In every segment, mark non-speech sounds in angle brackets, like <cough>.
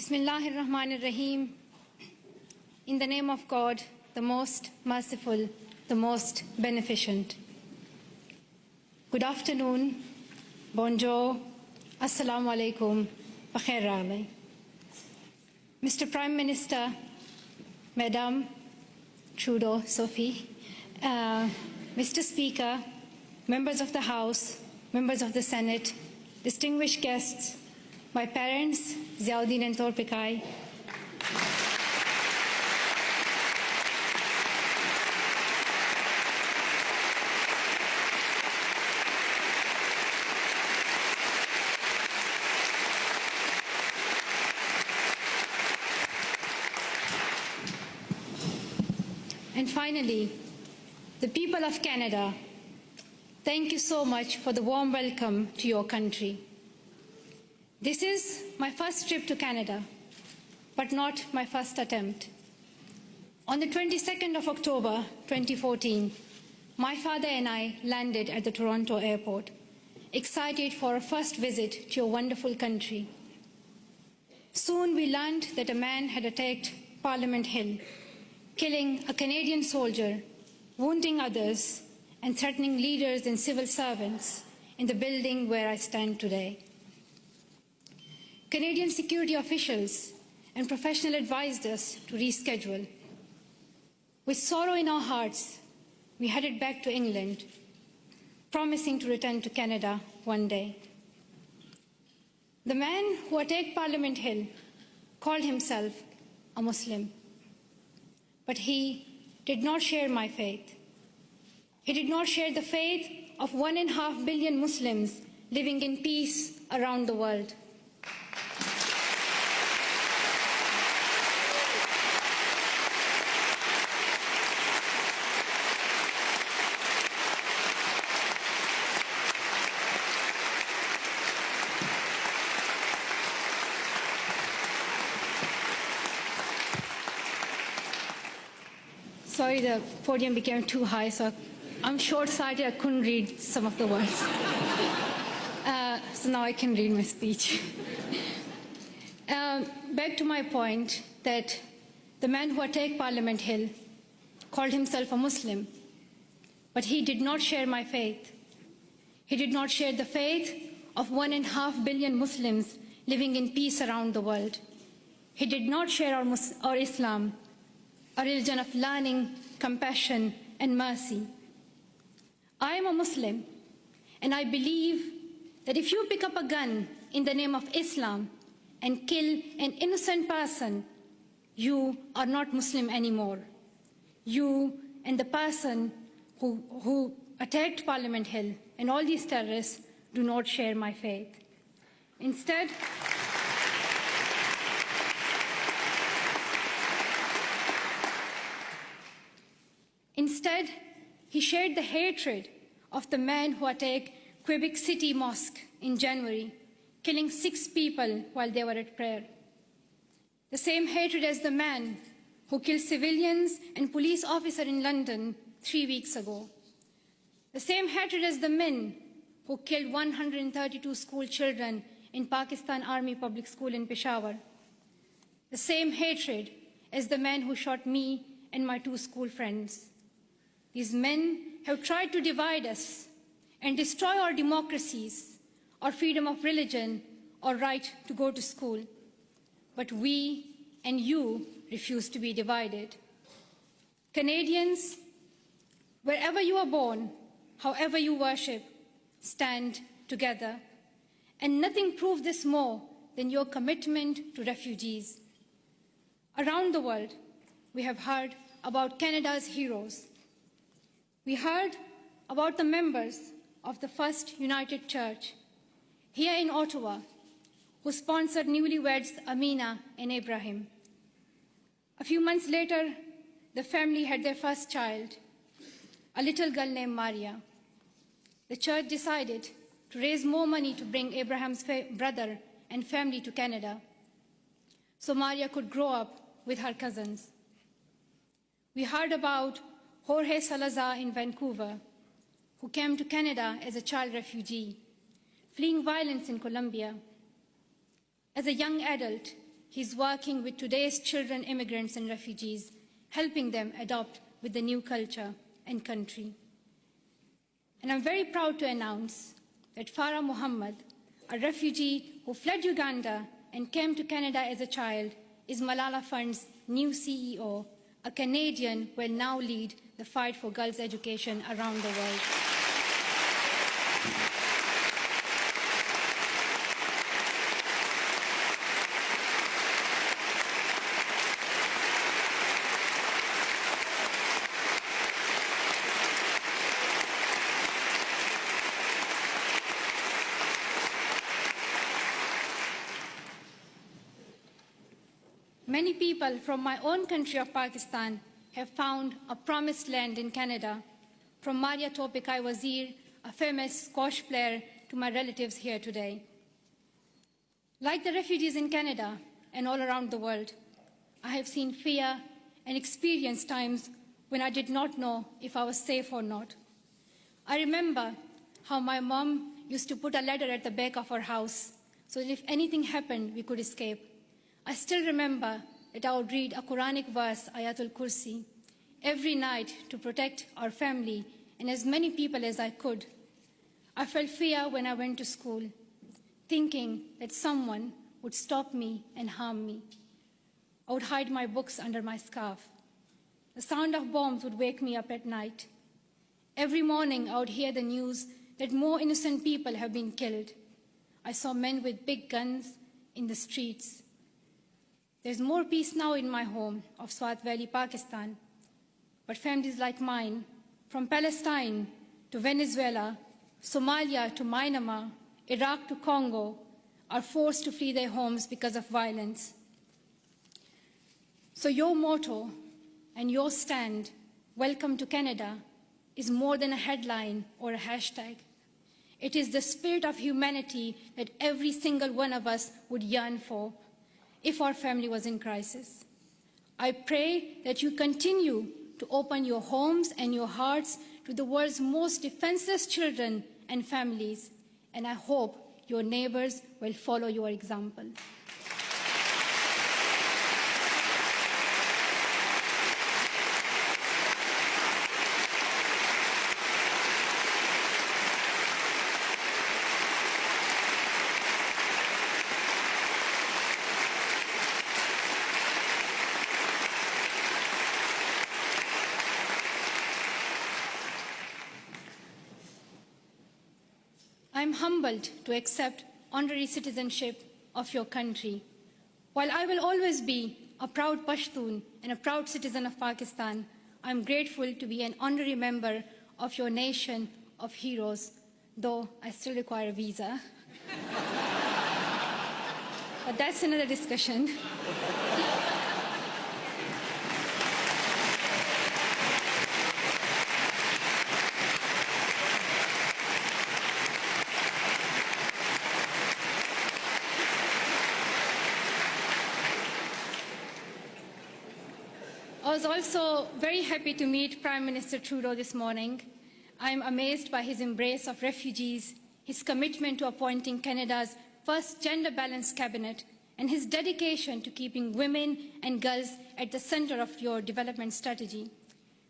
Bismillahir Rahmanir Rahim. In the name of God, the most merciful, the most beneficent. Good afternoon, bonjour, assalamu alaikum, bakhair. Mr. Prime Minister, Madam Trudeau, Sophie, uh, Mr. Speaker, members of the House, members of the Senate, distinguished guests, my parents, Ziauddin and Torpikai, And finally, the people of Canada, thank you so much for the warm welcome to your country. This is my first trip to Canada, but not my first attempt. On the 22nd of October 2014, my father and I landed at the Toronto airport, excited for a first visit to your wonderful country. Soon we learned that a man had attacked Parliament Hill killing a Canadian soldier, wounding others, and threatening leaders and civil servants in the building where I stand today. Canadian security officials and professionals advised us to reschedule. With sorrow in our hearts, we headed back to England, promising to return to Canada one day. The man who attacked Parliament Hill called himself a Muslim but he did not share my faith. He did not share the faith of one and a half billion Muslims living in peace around the world. The podium became too high, so I'm short-sighted. I couldn't read some of the words. <laughs> uh, so now I can read my speech. <laughs> um, back to my point that the man who attacked Parliament Hill called himself a Muslim, but he did not share my faith. He did not share the faith of one and a half billion Muslims living in peace around the world. He did not share our, our Islam, a religion of learning, compassion, and mercy. I am a Muslim, and I believe that if you pick up a gun in the name of Islam and kill an innocent person, you are not Muslim anymore. You and the person who, who attacked Parliament Hill and all these terrorists do not share my faith. Instead, Instead, he shared the hatred of the man who attacked Quebec City Mosque in January, killing six people while they were at prayer. The same hatred as the man who killed civilians and police officer in London three weeks ago. The same hatred as the men who killed 132 school children in Pakistan Army Public School in Peshawar. The same hatred as the man who shot me and my two school friends. These men have tried to divide us and destroy our democracies, our freedom of religion, our right to go to school. But we and you refuse to be divided. Canadians, wherever you are born, however you worship, stand together. And nothing proves this more than your commitment to refugees. Around the world, we have heard about Canada's heroes, we heard about the members of the First United Church here in Ottawa who sponsored newlyweds Amina and Ibrahim. A few months later, the family had their first child, a little girl named Maria. The church decided to raise more money to bring Abraham's brother and family to Canada so Maria could grow up with her cousins. We heard about Jorge Salazar in Vancouver, who came to Canada as a child refugee, fleeing violence in Colombia. As a young adult, he's working with today's children, immigrants, and refugees, helping them adopt with the new culture and country. And I'm very proud to announce that Farah Mohamed, a refugee who fled Uganda and came to Canada as a child, is Malala Fund's new CEO, a Canadian who will now lead the fight for girls' education around the world. Many people from my own country of Pakistan have found a promised land in Canada, from Maria Toorpakai Wazir, a famous squash player, to my relatives here today. Like the refugees in Canada and all around the world, I have seen fear and experienced times when I did not know if I was safe or not. I remember how my mom used to put a ladder at the back of our house so that if anything happened, we could escape. I still remember I would read a Quranic verse, Ayatul Kursi, every night to protect our family and as many people as I could. I felt fear when I went to school, thinking that someone would stop me and harm me. I would hide my books under my scarf. The sound of bombs would wake me up at night. Every morning I would hear the news that more innocent people have been killed. I saw men with big guns in the streets. There's more peace now in my home of Swat Valley, Pakistan. But families like mine, from Palestine to Venezuela, Somalia to Myanmar, Iraq to Congo, are forced to flee their homes because of violence. So your motto and your stand, Welcome to Canada, is more than a headline or a hashtag. It is the spirit of humanity that every single one of us would yearn for if our family was in crisis. I pray that you continue to open your homes and your hearts to the world's most defenseless children and families, and I hope your neighbors will follow your example. I'm humbled to accept honorary citizenship of your country. While I will always be a proud Pashtun and a proud citizen of Pakistan, I'm grateful to be an honorary member of your nation of heroes, though I still require a visa. <laughs> but that's another discussion. I was also very happy to meet Prime Minister Trudeau this morning. I'm amazed by his embrace of refugees, his commitment to appointing Canada's first gender-balanced cabinet, and his dedication to keeping women and girls at the center of your development strategy.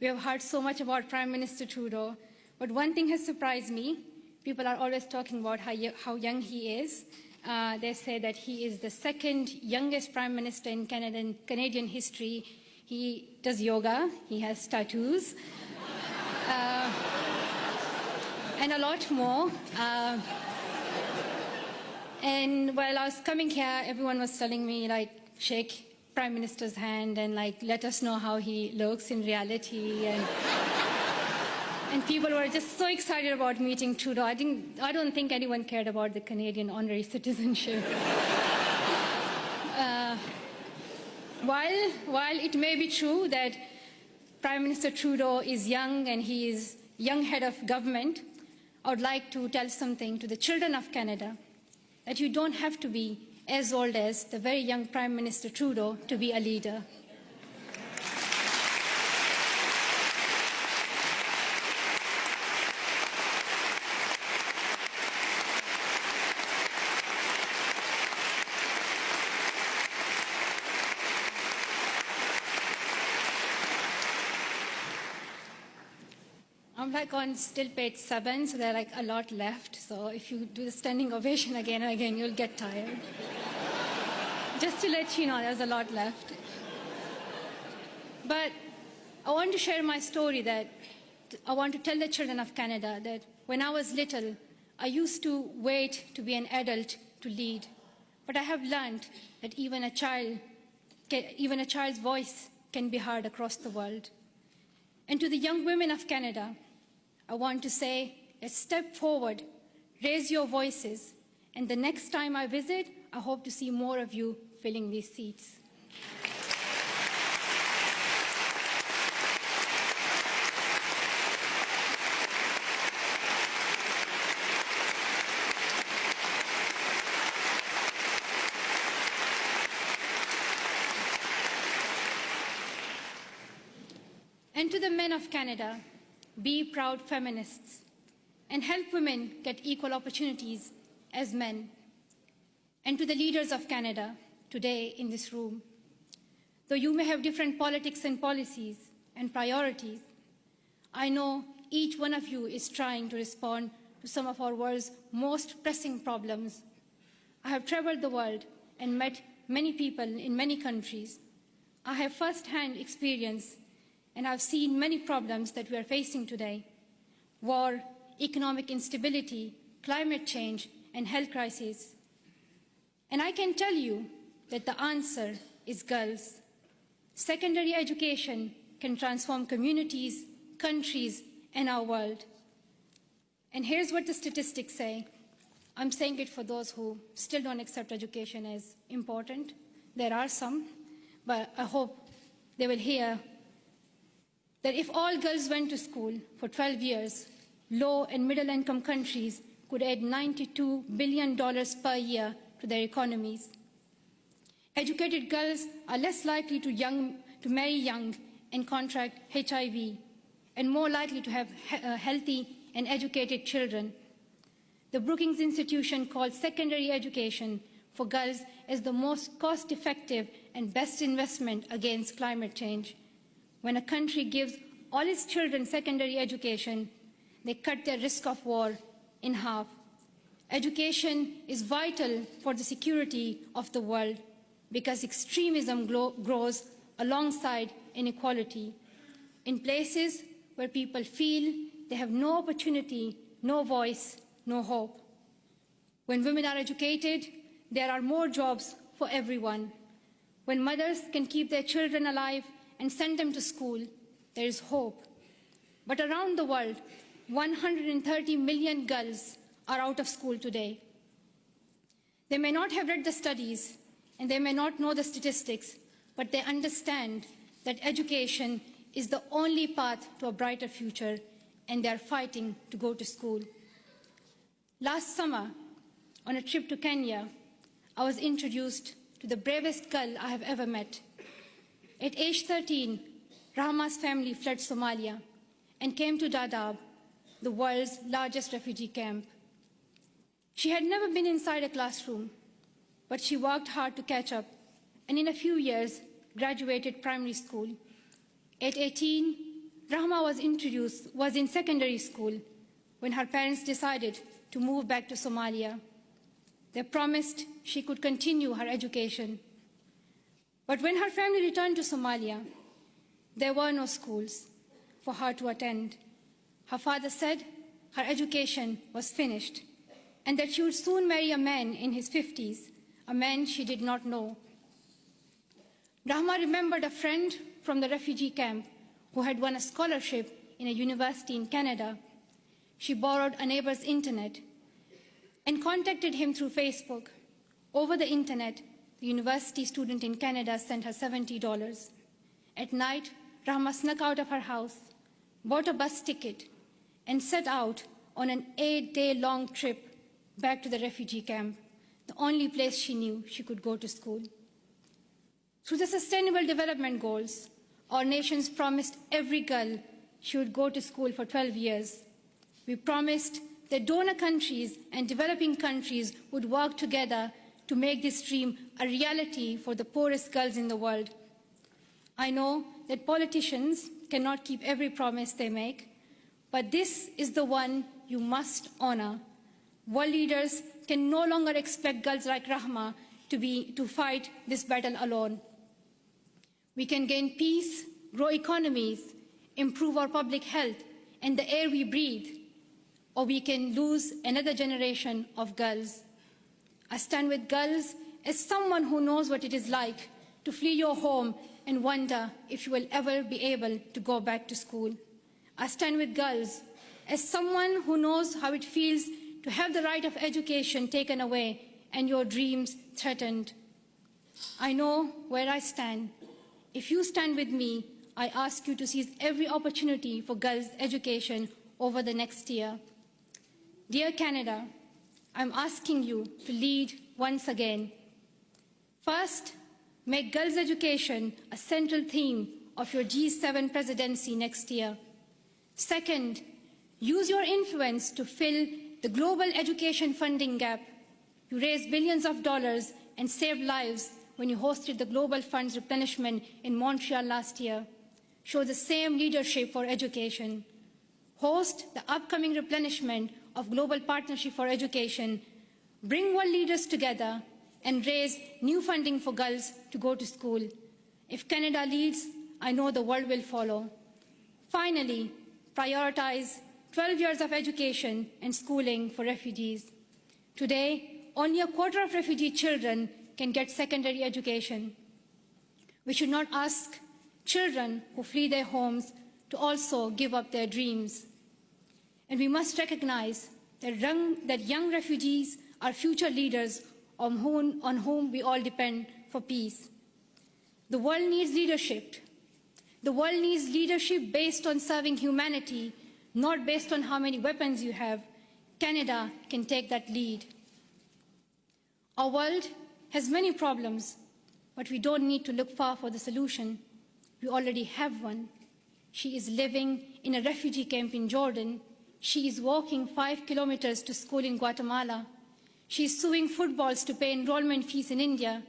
We have heard so much about Prime Minister Trudeau, but one thing has surprised me. People are always talking about how, how young he is. Uh, they say that he is the second youngest Prime Minister in Canadian, Canadian history he does yoga, he has tattoos, uh, and a lot more. Uh, and while I was coming here, everyone was telling me, like, shake Prime Minister's hand and, like, let us know how he looks in reality. And, and people were just so excited about meeting Trudeau. I, didn't, I don't think anyone cared about the Canadian honorary citizenship. uh, while, while it may be true that Prime Minister Trudeau is young and he is young head of government, I would like to tell something to the children of Canada, that you don't have to be as old as the very young Prime Minister Trudeau to be a leader. I'm on still page seven, so there are like a lot left. So if you do the standing ovation again and again, you'll get tired. Just to let you know, there's a lot left. But I want to share my story that I want to tell the children of Canada that when I was little, I used to wait to be an adult to lead. But I have learned that even a child, even a child's voice can be heard across the world. And to the young women of Canada, I want to say, let's step forward, raise your voices, and the next time I visit, I hope to see more of you filling these seats. And to the men of Canada, be proud feminists and help women get equal opportunities as men. And to the leaders of Canada today in this room, though you may have different politics and policies and priorities, I know each one of you is trying to respond to some of our world's most pressing problems. I have traveled the world and met many people in many countries. I have first-hand experience and I've seen many problems that we are facing today. War, economic instability, climate change, and health crises. And I can tell you that the answer is girls. Secondary education can transform communities, countries, and our world. And here's what the statistics say. I'm saying it for those who still don't accept education as important. There are some, but I hope they will hear that if all girls went to school for 12 years, low and middle income countries could add $92 billion per year to their economies. Educated girls are less likely to, young, to marry young and contract HIV, and more likely to have he uh, healthy and educated children. The Brookings Institution calls secondary education for girls as the most cost-effective and best investment against climate change. When a country gives all its children secondary education, they cut their risk of war in half. Education is vital for the security of the world because extremism grows alongside inequality. In places where people feel they have no opportunity, no voice, no hope. When women are educated, there are more jobs for everyone. When mothers can keep their children alive, and send them to school, there is hope. But around the world, 130 million girls are out of school today. They may not have read the studies and they may not know the statistics, but they understand that education is the only path to a brighter future and they are fighting to go to school. Last summer, on a trip to Kenya, I was introduced to the bravest girl I have ever met. At age 13, Rahma's family fled Somalia and came to Dadaab, the world's largest refugee camp. She had never been inside a classroom, but she worked hard to catch up and in a few years graduated primary school. At 18, Rahma was introduced, was in secondary school when her parents decided to move back to Somalia. They promised she could continue her education but when her family returned to Somalia, there were no schools for her to attend. Her father said her education was finished and that she would soon marry a man in his 50s, a man she did not know. Rahma remembered a friend from the refugee camp who had won a scholarship in a university in Canada. She borrowed a neighbor's internet and contacted him through Facebook. Over the internet, the university student in Canada sent her $70. At night, Rahma snuck out of her house, bought a bus ticket, and set out on an eight-day-long trip back to the refugee camp, the only place she knew she could go to school. Through the Sustainable Development Goals, our nations promised every girl she would go to school for 12 years. We promised that donor countries and developing countries would work together to make this dream a reality for the poorest girls in the world. I know that politicians cannot keep every promise they make, but this is the one you must honor. World leaders can no longer expect girls like Rahma to, be, to fight this battle alone. We can gain peace, grow economies, improve our public health and the air we breathe, or we can lose another generation of girls. I stand with girls as someone who knows what it is like to flee your home and wonder if you will ever be able to go back to school. I stand with girls as someone who knows how it feels to have the right of education taken away and your dreams threatened. I know where I stand. If you stand with me, I ask you to seize every opportunity for girls' education over the next year. Dear Canada, I'm asking you to lead once again. First, make girls' education a central theme of your G7 presidency next year. Second, use your influence to fill the global education funding gap. You raised billions of dollars and saved lives when you hosted the Global Funds replenishment in Montreal last year. Show the same leadership for education. Host the upcoming replenishment of Global Partnership for Education. Bring world leaders together and raise new funding for girls to go to school. If Canada leads, I know the world will follow. Finally, prioritize 12 years of education and schooling for refugees. Today, only a quarter of refugee children can get secondary education. We should not ask children who flee their homes to also give up their dreams. And we must recognize that young, that young refugees are future leaders on whom, on whom we all depend for peace. The world needs leadership. The world needs leadership based on serving humanity, not based on how many weapons you have. Canada can take that lead. Our world has many problems, but we don't need to look far for the solution. We already have one. She is living in a refugee camp in Jordan. She is walking five kilometers to school in Guatemala. She is suing footballs to pay enrollment fees in India.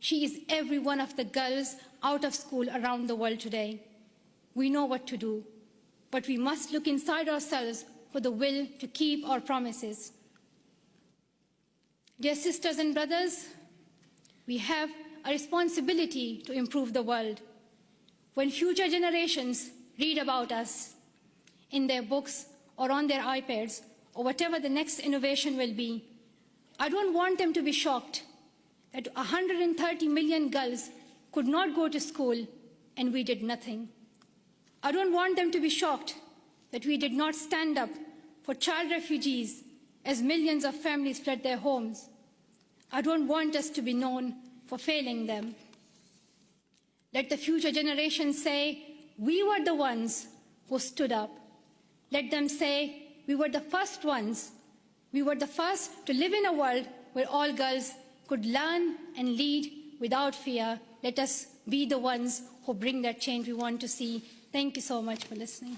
She is every one of the girls out of school around the world today. We know what to do, but we must look inside ourselves for the will to keep our promises. Dear sisters and brothers, we have a responsibility to improve the world. When future generations read about us in their books or on their iPads or whatever the next innovation will be, I don't want them to be shocked that 130 million girls could not go to school and we did nothing. I don't want them to be shocked that we did not stand up for child refugees as millions of families fled their homes. I don't want us to be known for failing them. Let the future generations say, we were the ones who stood up. Let them say, we were the first ones. We were the first to live in a world where all girls could learn and lead without fear. Let us be the ones who bring that change we want to see. Thank you so much for listening.